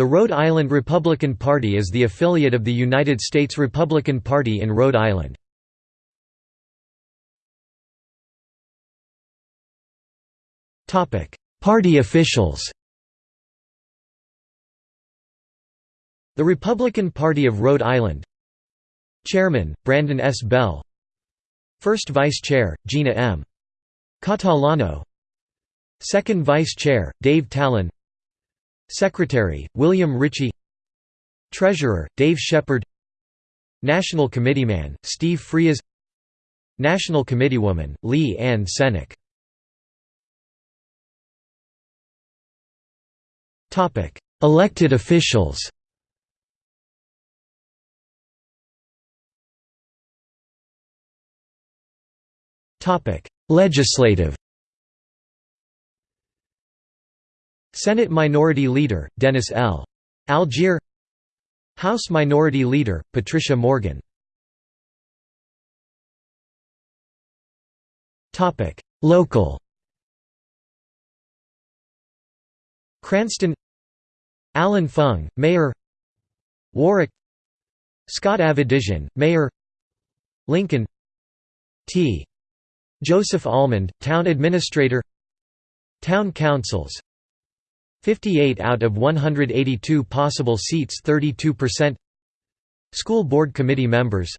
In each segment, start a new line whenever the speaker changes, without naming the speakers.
The Rhode Island Republican Party is the affiliate of the United States Republican Party in Rhode Island. Party officials The Republican Party of Rhode Island Chairman, Brandon S. Bell First Vice Chair, Gina M. Catalano Second Vice Chair, Dave Tallon Secretary, William Ritchie Treasurer, Dave Shepard National Committeeman, Steve Frias National Committeewoman, Lee Ann Sennick Elected officials Legislative Senate Minority Leader, Dennis L. Algiere. House Minority Leader, Patricia Morgan. Local. Cranston. Allan Fung, Mayor. Warwick. Scott Avedisian, Mayor. Lincoln. T. Joseph Almond, Town Administrator. Town Councils 58 out of 182 possible seats 32% School Board Committee members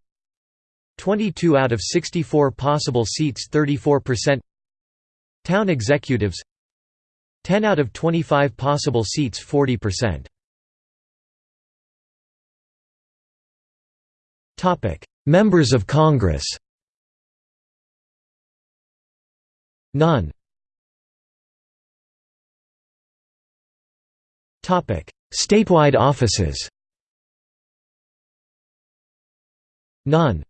22 out of 64 possible seats 34% Town executives 10 out of 25 possible seats 40% Topic: Members of Congress. None Statewide offices. None.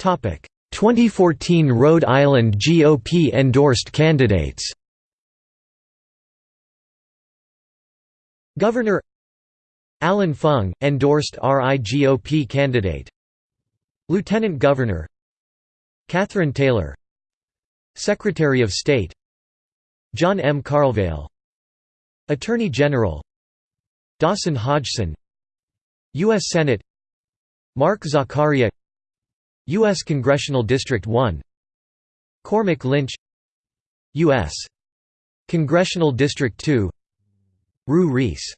Topic. 2014 Rhode Island GOP endorsed candidates. Governor Allan Fung, endorsed RIGOP candidate. Lieutenant Governor Catherine Taylor. Secretary of State John M. Carlevale Attorney General. Dawson Hodgson. U.S. Senate. Mark Zaccaria. U.S. Congressional District 1 Cormick Lynch. U.S. Congressional District 2 Rhue Reis